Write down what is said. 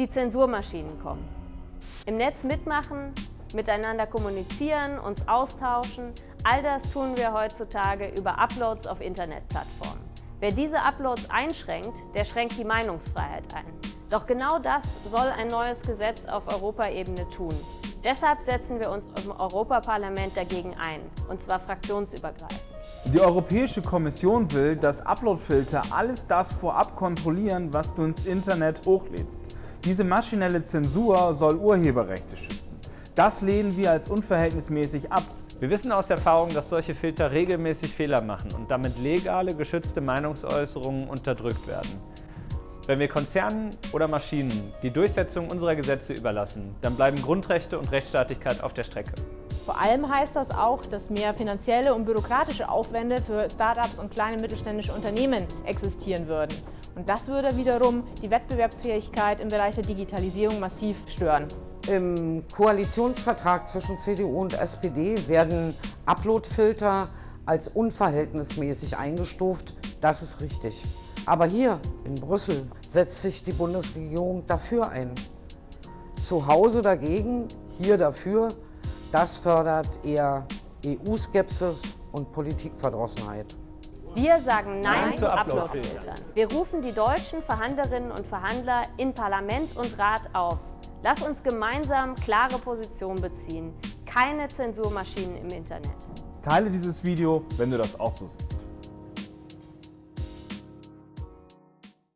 Die Zensurmaschinen kommen. Im Netz mitmachen, miteinander kommunizieren, uns austauschen, all das tun wir heutzutage über Uploads auf Internetplattformen. Wer diese Uploads einschränkt, der schränkt die Meinungsfreiheit ein. Doch genau das soll ein neues Gesetz auf Europaebene tun. Deshalb setzen wir uns im Europaparlament dagegen ein, und zwar fraktionsübergreifend. Die Europäische Kommission will, dass Uploadfilter alles das vorab kontrollieren, was du ins Internet hochlädst. Diese maschinelle Zensur soll Urheberrechte schützen. Das lehnen wir als unverhältnismäßig ab. Wir wissen aus Erfahrung, dass solche Filter regelmäßig Fehler machen und damit legale, geschützte Meinungsäußerungen unterdrückt werden. Wenn wir Konzernen oder Maschinen die Durchsetzung unserer Gesetze überlassen, dann bleiben Grundrechte und Rechtsstaatlichkeit auf der Strecke. Vor allem heißt das auch, dass mehr finanzielle und bürokratische Aufwände für Start-ups und kleine mittelständische Unternehmen existieren würden. Und das würde wiederum die Wettbewerbsfähigkeit im Bereich der Digitalisierung massiv stören. Im Koalitionsvertrag zwischen CDU und SPD werden Uploadfilter als unverhältnismäßig eingestuft. Das ist richtig. Aber hier in Brüssel setzt sich die Bundesregierung dafür ein. Zu Hause dagegen, hier dafür, das fördert eher EU-Skepsis und Politikverdrossenheit. Wir sagen Nein, Nein zu Uploadfiltern. Uploadfiltern. Wir rufen die deutschen Verhandlerinnen und Verhandler in Parlament und Rat auf. Lass uns gemeinsam klare Position beziehen. Keine Zensurmaschinen im Internet. Teile dieses Video, wenn du das auch so siehst.